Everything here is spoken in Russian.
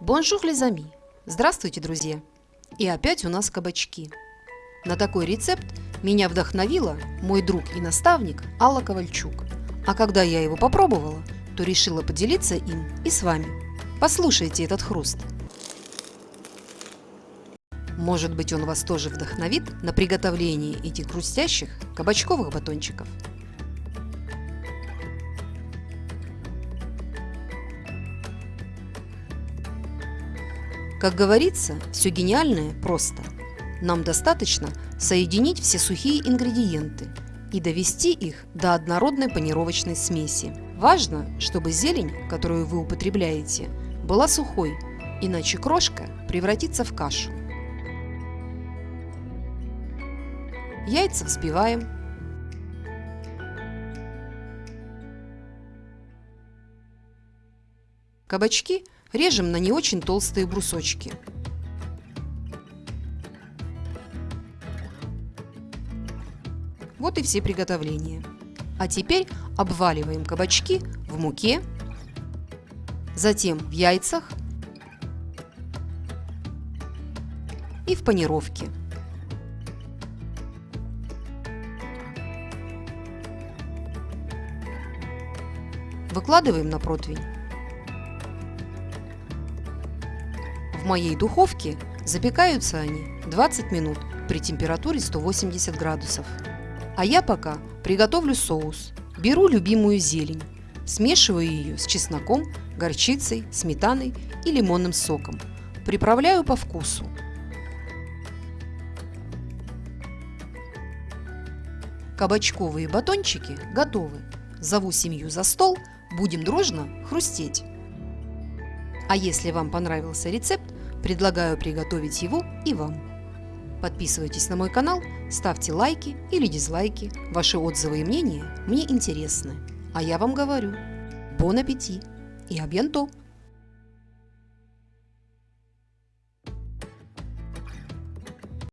Bonjour les amis! Здравствуйте, друзья! И опять у нас кабачки. На такой рецепт меня вдохновила мой друг и наставник Алла Ковальчук. А когда я его попробовала, то решила поделиться им и с вами. Послушайте этот хруст. Может быть он вас тоже вдохновит на приготовление этих хрустящих кабачковых батончиков. Как говорится, все гениальное просто. Нам достаточно соединить все сухие ингредиенты и довести их до однородной панировочной смеси. Важно, чтобы зелень, которую вы употребляете, была сухой, иначе крошка превратится в кашу. Яйца взбиваем. Кабачки режем на не очень толстые брусочки. Вот и все приготовления. А теперь обваливаем кабачки в муке, затем в яйцах и в панировке. Выкладываем на противень. В моей духовке запекаются они 20 минут при температуре 180 градусов. А я пока приготовлю соус. Беру любимую зелень, смешиваю ее с чесноком, горчицей, сметаной и лимонным соком. Приправляю по вкусу. Кабачковые батончики готовы. Зову семью за стол, будем дружно хрустеть. А если вам понравился рецепт, предлагаю приготовить его и вам. Подписывайтесь на мой канал, ставьте лайки или дизлайки. Ваши отзывы и мнения мне интересны. А я вам говорю, бон аппетит и абьянто!